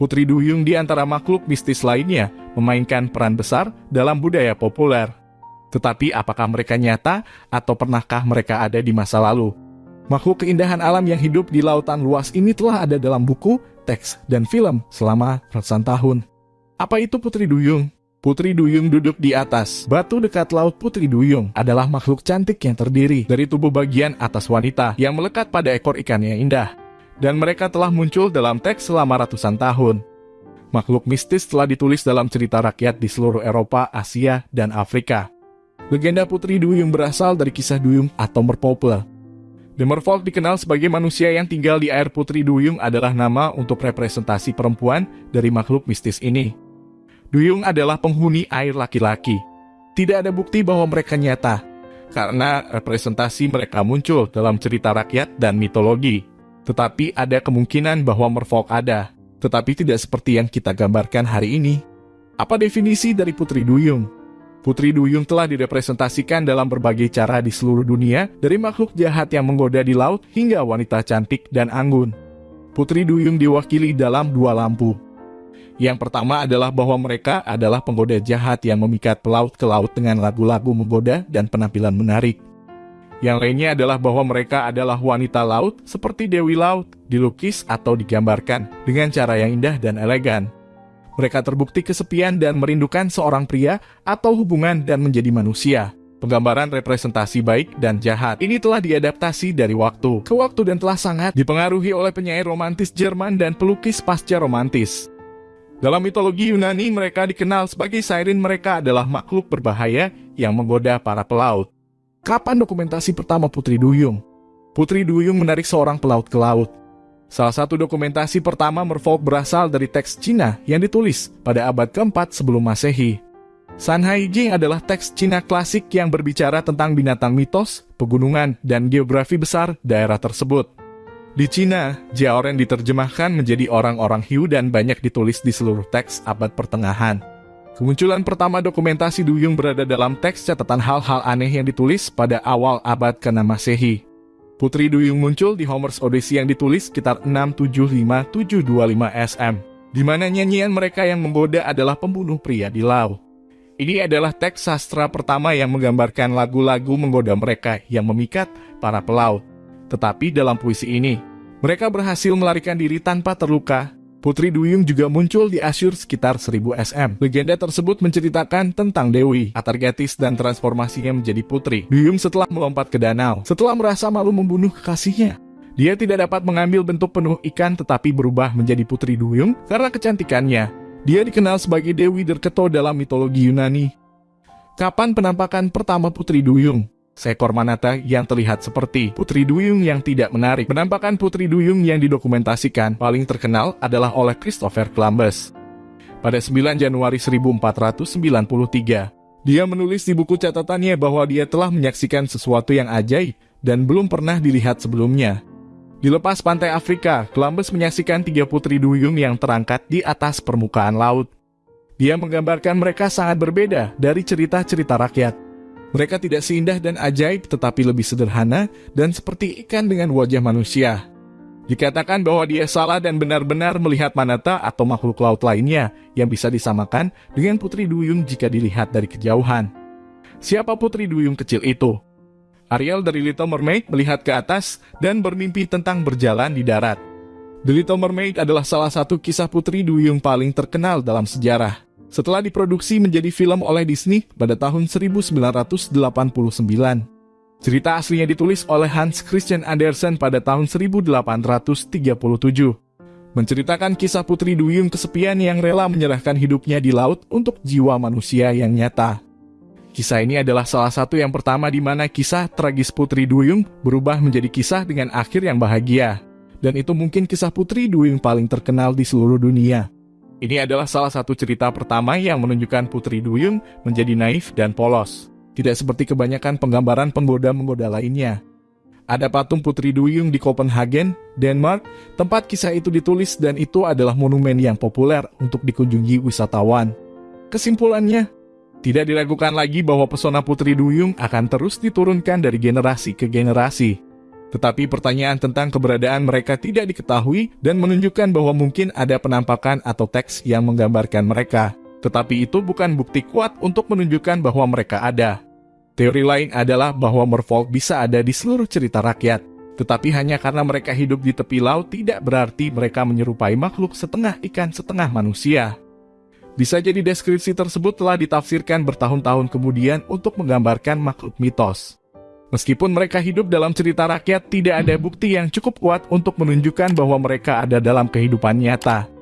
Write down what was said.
Putri Duyung di antara makhluk mistis lainnya memainkan peran besar dalam budaya populer. Tetapi apakah mereka nyata atau pernahkah mereka ada di masa lalu? Makhluk keindahan alam yang hidup di lautan luas ini telah ada dalam buku, teks, dan film selama ratusan tahun. Apa itu Putri Duyung? Putri Duyung duduk di atas. Batu dekat laut Putri Duyung adalah makhluk cantik yang terdiri dari tubuh bagian atas wanita yang melekat pada ekor ikan yang indah dan mereka telah muncul dalam teks selama ratusan tahun. Makhluk mistis telah ditulis dalam cerita rakyat di seluruh Eropa, Asia, dan Afrika. Legenda Putri Duyung berasal dari kisah Duyung atau Merpopel. The Merfolk dikenal sebagai manusia yang tinggal di air Putri Duyung adalah nama untuk representasi perempuan dari makhluk mistis ini. Duyung adalah penghuni air laki-laki. Tidak ada bukti bahwa mereka nyata, karena representasi mereka muncul dalam cerita rakyat dan mitologi. Tetapi ada kemungkinan bahwa merfolk ada, tetapi tidak seperti yang kita gambarkan hari ini. Apa definisi dari Putri Duyung? Putri Duyung telah direpresentasikan dalam berbagai cara di seluruh dunia, dari makhluk jahat yang menggoda di laut hingga wanita cantik dan anggun. Putri Duyung diwakili dalam dua lampu. Yang pertama adalah bahwa mereka adalah penggoda jahat yang memikat pelaut ke laut dengan lagu-lagu menggoda dan penampilan menarik. Yang lainnya adalah bahwa mereka adalah wanita laut seperti Dewi Laut, dilukis atau digambarkan dengan cara yang indah dan elegan. Mereka terbukti kesepian dan merindukan seorang pria atau hubungan dan menjadi manusia. Penggambaran representasi baik dan jahat ini telah diadaptasi dari waktu ke waktu dan telah sangat dipengaruhi oleh penyair romantis Jerman dan pelukis pasca romantis. Dalam mitologi Yunani, mereka dikenal sebagai siren mereka adalah makhluk berbahaya yang menggoda para pelaut. Kapan dokumentasi pertama Putri Duyung? Putri Duyung menarik seorang pelaut ke laut. Salah satu dokumentasi pertama merfolk berasal dari teks Cina yang ditulis pada abad keempat sebelum masehi. San Hai Jing adalah teks Cina klasik yang berbicara tentang binatang mitos, pegunungan, dan geografi besar daerah tersebut. Di Cina, Jiaoren diterjemahkan menjadi orang-orang hiu dan banyak ditulis di seluruh teks abad pertengahan. Kemunculan pertama dokumentasi Duyung berada dalam teks catatan hal-hal aneh yang ditulis pada awal abad ke-6 Masehi. Putri Duyung muncul di Homer's Odyssey yang ditulis sekitar 675725 SM, di mana nyanyian mereka yang menggoda adalah pembunuh pria di laut. Ini adalah teks sastra pertama yang menggambarkan lagu-lagu menggoda mereka yang memikat para pelaut. Tetapi dalam puisi ini, mereka berhasil melarikan diri tanpa terluka Putri Duyung juga muncul di Asyur sekitar 1000 SM. Legenda tersebut menceritakan tentang Dewi, Atargatis, dan transformasinya menjadi putri. Duyung setelah melompat ke danau, setelah merasa malu membunuh kekasihnya. Dia tidak dapat mengambil bentuk penuh ikan tetapi berubah menjadi Putri Duyung karena kecantikannya. Dia dikenal sebagai Dewi Derketo dalam mitologi Yunani. Kapan penampakan pertama Putri Duyung? Seekor manata yang terlihat seperti Putri Duyung yang tidak menarik. Penampakan Putri Duyung yang didokumentasikan paling terkenal adalah oleh Christopher Columbus. Pada 9 Januari 1493, dia menulis di buku catatannya bahwa dia telah menyaksikan sesuatu yang ajaib dan belum pernah dilihat sebelumnya. Di lepas pantai Afrika, Columbus menyaksikan tiga putri duyung yang terangkat di atas permukaan laut. Dia menggambarkan mereka sangat berbeda dari cerita-cerita rakyat. Mereka tidak seindah dan ajaib, tetapi lebih sederhana dan seperti ikan dengan wajah manusia. Dikatakan bahwa dia salah dan benar-benar melihat manata atau makhluk laut lainnya yang bisa disamakan dengan Putri Duyung jika dilihat dari kejauhan. Siapa Putri Duyung kecil itu? Ariel dari Little Mermaid melihat ke atas dan bermimpi tentang berjalan di darat. The Little Mermaid adalah salah satu kisah Putri Duyung paling terkenal dalam sejarah setelah diproduksi menjadi film oleh Disney pada tahun 1989. Cerita aslinya ditulis oleh Hans Christian Andersen pada tahun 1837. Menceritakan kisah Putri Duyung kesepian yang rela menyerahkan hidupnya di laut untuk jiwa manusia yang nyata. Kisah ini adalah salah satu yang pertama di mana kisah tragis Putri Duyung berubah menjadi kisah dengan akhir yang bahagia. Dan itu mungkin kisah Putri Duyung paling terkenal di seluruh dunia. Ini adalah salah satu cerita pertama yang menunjukkan Putri Duyung menjadi naif dan polos. Tidak seperti kebanyakan penggambaran penggoda-menggoda lainnya. Ada patung Putri Duyung di Copenhagen, Denmark, tempat kisah itu ditulis dan itu adalah monumen yang populer untuk dikunjungi wisatawan. Kesimpulannya, tidak diragukan lagi bahwa pesona Putri Duyung akan terus diturunkan dari generasi ke generasi. Tetapi pertanyaan tentang keberadaan mereka tidak diketahui dan menunjukkan bahwa mungkin ada penampakan atau teks yang menggambarkan mereka. Tetapi itu bukan bukti kuat untuk menunjukkan bahwa mereka ada. Teori lain adalah bahwa merfolk bisa ada di seluruh cerita rakyat. Tetapi hanya karena mereka hidup di tepi laut tidak berarti mereka menyerupai makhluk setengah ikan setengah manusia. Bisa jadi deskripsi tersebut telah ditafsirkan bertahun-tahun kemudian untuk menggambarkan makhluk mitos. Meskipun mereka hidup dalam cerita rakyat, tidak ada bukti yang cukup kuat untuk menunjukkan bahwa mereka ada dalam kehidupan nyata.